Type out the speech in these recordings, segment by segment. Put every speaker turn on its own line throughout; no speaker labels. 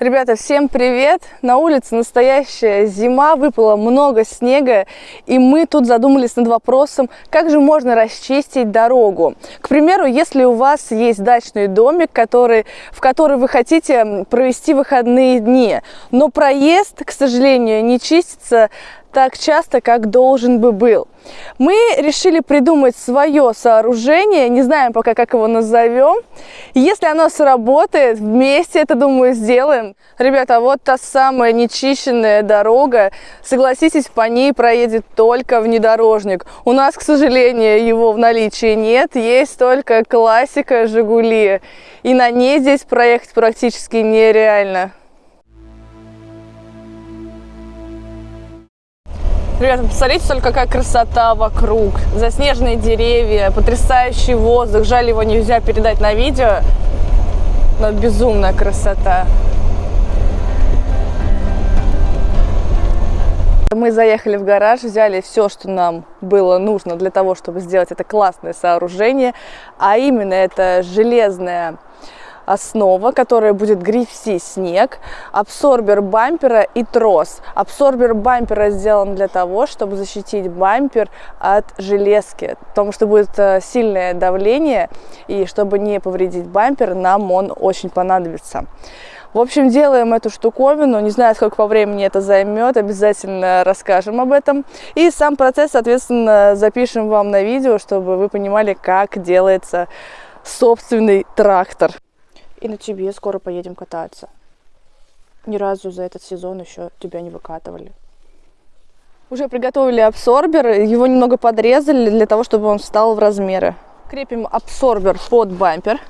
Ребята, всем привет! На улице настоящая зима, выпало много снега, и мы тут задумались над вопросом, как же можно расчистить дорогу. К примеру, если у вас есть дачный домик, который, в который вы хотите провести выходные дни, но проезд, к сожалению, не чистится так часто, как должен бы был. Мы решили придумать свое сооружение, не знаем пока, как его назовем. Если оно сработает, вместе это, думаю, сделаем. Ребята, вот та самая нечищенная дорога. Согласитесь, по ней проедет только внедорожник. У нас, к сожалению, его в наличии нет. Есть только классика «Жигули». И на ней здесь проехать практически нереально. Ребята, посмотрите только, какая красота вокруг. Заснеженные деревья, потрясающий воздух. Жаль, его нельзя передать на видео. Но безумная красота. Мы заехали в гараж, взяли все, что нам было нужно для того, чтобы сделать это классное сооружение. А именно это железная основа, которая будет грифси снег, абсорбер бампера и трос. Абсорбер бампера сделан для того, чтобы защитить бампер от железки, потому что будет э, сильное давление, и чтобы не повредить бампер, нам он очень понадобится. В общем, делаем эту штуковину, не знаю, сколько по времени это займет, обязательно расскажем об этом. И сам процесс, соответственно, запишем вам на видео, чтобы вы понимали, как делается собственный трактор. И на тебе скоро поедем кататься. Ни разу за этот сезон еще тебя не выкатывали. Уже приготовили абсорбер, его немного подрезали для того, чтобы он встал в размеры. Крепим абсорбер под бампер.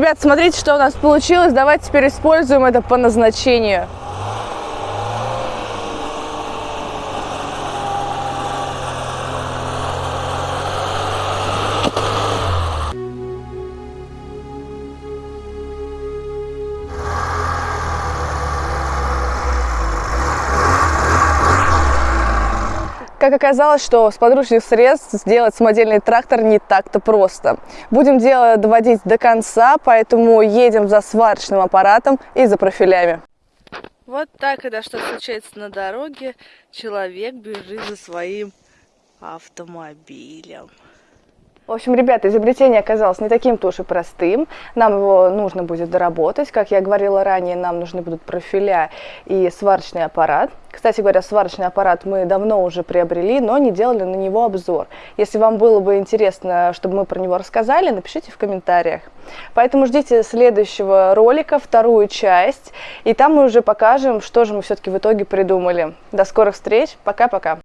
Ребят, смотрите, что у нас получилось. Давайте теперь используем это по назначению. Как оказалось, что с подручных средств сделать самодельный трактор не так-то просто. Будем дело доводить до конца, поэтому едем за сварочным аппаратом и за профилями. Вот так, когда что случается на дороге, человек бежит за своим автомобилем. В общем, ребята, изобретение оказалось не таким-то уж и простым. Нам его нужно будет доработать. Как я говорила ранее, нам нужны будут профиля и сварочный аппарат. Кстати говоря, сварочный аппарат мы давно уже приобрели, но не делали на него обзор. Если вам было бы интересно, чтобы мы про него рассказали, напишите в комментариях. Поэтому ждите следующего ролика, вторую часть, и там мы уже покажем, что же мы все-таки в итоге придумали. До скорых встреч, пока-пока!